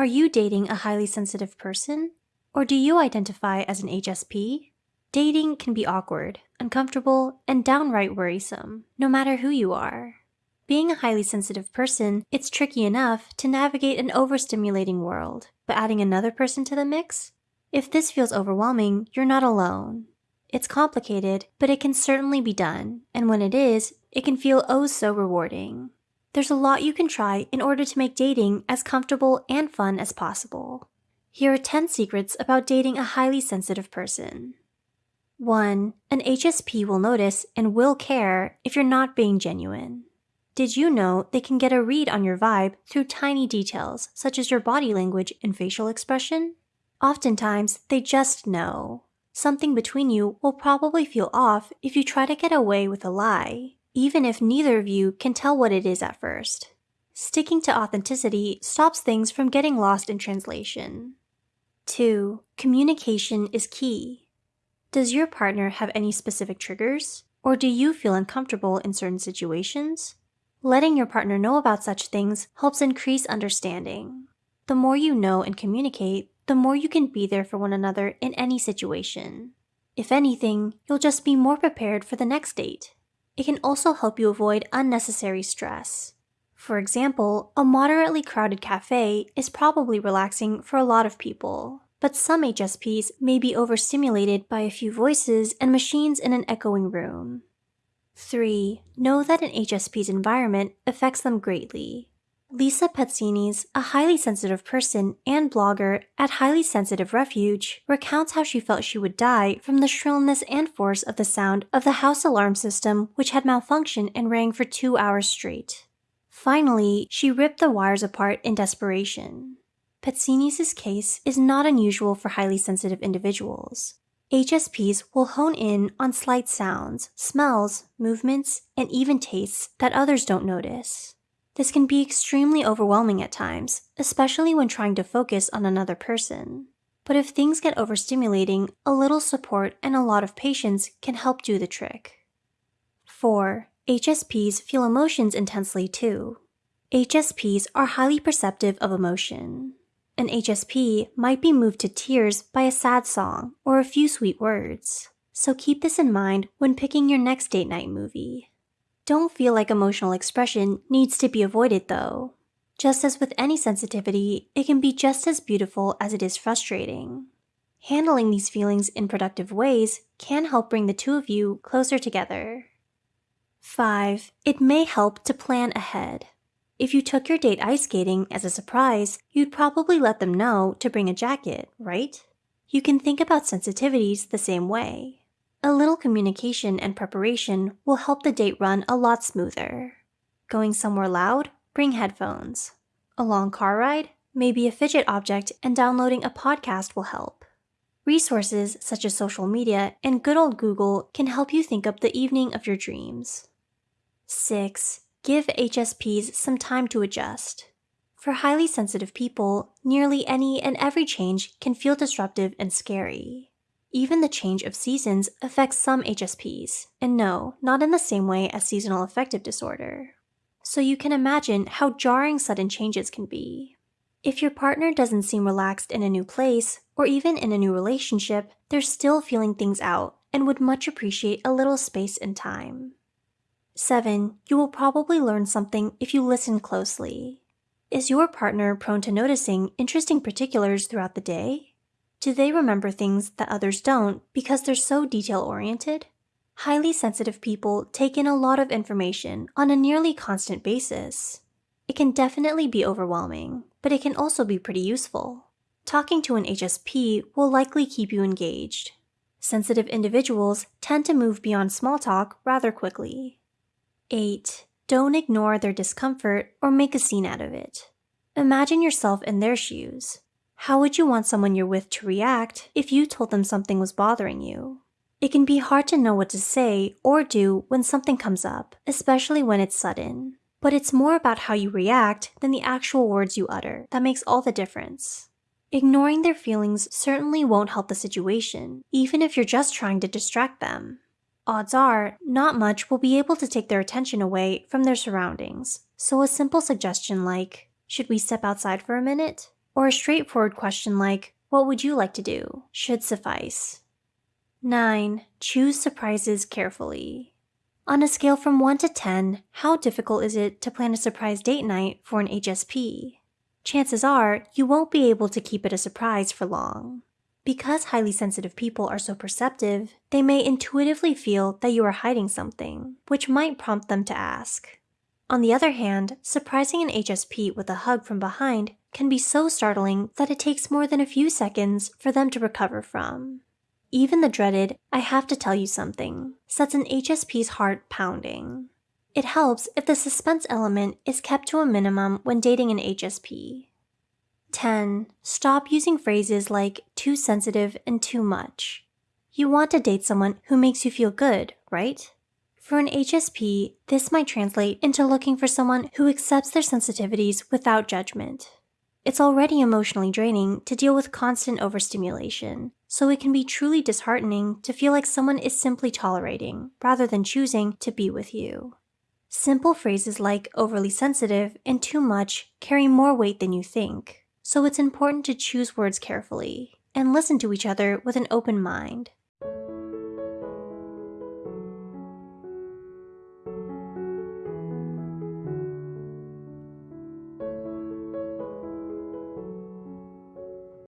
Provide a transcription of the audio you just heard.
Are you dating a highly sensitive person? Or do you identify as an HSP? Dating can be awkward, uncomfortable, and downright worrisome, no matter who you are. Being a highly sensitive person, it's tricky enough to navigate an overstimulating world, but adding another person to the mix? If this feels overwhelming, you're not alone. It's complicated, but it can certainly be done, and when it is, it can feel oh so rewarding. There's a lot you can try in order to make dating as comfortable and fun as possible. Here are 10 secrets about dating a highly sensitive person. 1. An HSP will notice and will care if you're not being genuine. Did you know they can get a read on your vibe through tiny details such as your body language and facial expression? Oftentimes, they just know. Something between you will probably feel off if you try to get away with a lie, even if neither of you can tell what it is at first. Sticking to authenticity stops things from getting lost in translation. 2. Communication is key. Does your partner have any specific triggers? Or do you feel uncomfortable in certain situations? Letting your partner know about such things helps increase understanding. The more you know and communicate, the more you can be there for one another in any situation. If anything, you'll just be more prepared for the next date. It can also help you avoid unnecessary stress. For example, a moderately crowded cafe is probably relaxing for a lot of people, but some HSPs may be overstimulated by a few voices and machines in an echoing room. 3. Know that an HSP's environment affects them greatly. Lisa Pezzini's, a highly sensitive person and blogger at Highly Sensitive Refuge, recounts how she felt she would die from the shrillness and force of the sound of the house alarm system, which had malfunctioned and rang for two hours straight. Finally, she ripped the wires apart in desperation. Pezzini's case is not unusual for highly sensitive individuals. HSPs will hone in on slight sounds, smells, movements, and even tastes that others don't notice. This can be extremely overwhelming at times, especially when trying to focus on another person. But if things get overstimulating, a little support and a lot of patience can help do the trick. 4. HSPs feel emotions intensely too. HSPs are highly perceptive of emotion. An HSP might be moved to tears by a sad song or a few sweet words. So keep this in mind when picking your next date night movie. Don't feel like emotional expression needs to be avoided though. Just as with any sensitivity, it can be just as beautiful as it is frustrating. Handling these feelings in productive ways can help bring the two of you closer together. 5. It may help to plan ahead. If you took your date ice skating as a surprise, you'd probably let them know to bring a jacket, right? You can think about sensitivities the same way. A little communication and preparation will help the date run a lot smoother. Going somewhere loud? Bring headphones. A long car ride? Maybe a fidget object and downloading a podcast will help. Resources such as social media and good old Google can help you think up the evening of your dreams. 6. Give HSPs some time to adjust. For highly sensitive people, nearly any and every change can feel disruptive and scary. Even the change of seasons affects some HSPs, and no, not in the same way as seasonal affective disorder. So you can imagine how jarring sudden changes can be. If your partner doesn't seem relaxed in a new place, or even in a new relationship, they're still feeling things out and would much appreciate a little space and time. 7. You will probably learn something if you listen closely. Is your partner prone to noticing interesting particulars throughout the day? Do they remember things that others don't because they're so detail oriented? Highly sensitive people take in a lot of information on a nearly constant basis. It can definitely be overwhelming, but it can also be pretty useful. Talking to an HSP will likely keep you engaged. Sensitive individuals tend to move beyond small talk rather quickly. 8. Don't ignore their discomfort or make a scene out of it. Imagine yourself in their shoes. How would you want someone you're with to react if you told them something was bothering you? It can be hard to know what to say or do when something comes up, especially when it's sudden. But it's more about how you react than the actual words you utter that makes all the difference. Ignoring their feelings certainly won't help the situation, even if you're just trying to distract them. Odds are, not much will be able to take their attention away from their surroundings, so a simple suggestion like, Should we step outside for a minute? Or a straightforward question like, What would you like to do? should suffice. 9. Choose surprises carefully. On a scale from 1 to 10, how difficult is it to plan a surprise date night for an HSP? Chances are you won't be able to keep it a surprise for long. Because highly sensitive people are so perceptive, they may intuitively feel that you are hiding something, which might prompt them to ask. On the other hand, surprising an HSP with a hug from behind can be so startling that it takes more than a few seconds for them to recover from. Even the dreaded, I have to tell you something, sets an HSP's heart pounding. It helps if the suspense element is kept to a minimum when dating an HSP. 10. Stop using phrases like too sensitive and too much. You want to date someone who makes you feel good, right? For an HSP, this might translate into looking for someone who accepts their sensitivities without judgment. It's already emotionally draining to deal with constant overstimulation, so it can be truly disheartening to feel like someone is simply tolerating rather than choosing to be with you. Simple phrases like overly sensitive and too much carry more weight than you think, so it's important to choose words carefully and listen to each other with an open mind.